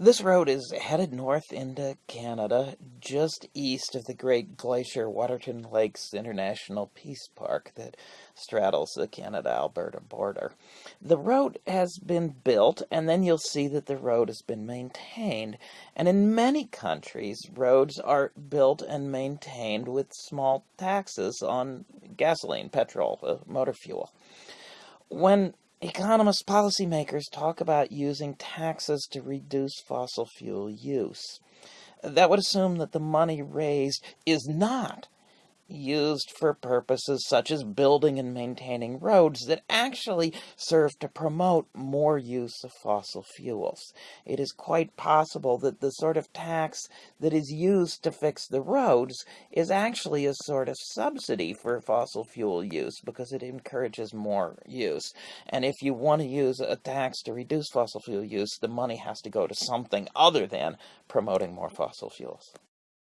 This road is headed north into Canada, just east of the Great Glacier Waterton Lakes International Peace Park that straddles the Canada-Alberta border. The road has been built, and then you'll see that the road has been maintained. And in many countries, roads are built and maintained with small taxes on gasoline, petrol, uh, motor fuel. When Economists, policymakers talk about using taxes to reduce fossil fuel use. That would assume that the money raised is not used for purposes such as building and maintaining roads that actually serve to promote more use of fossil fuels. It is quite possible that the sort of tax that is used to fix the roads is actually a sort of subsidy for fossil fuel use because it encourages more use. And if you want to use a tax to reduce fossil fuel use, the money has to go to something other than promoting more fossil fuels.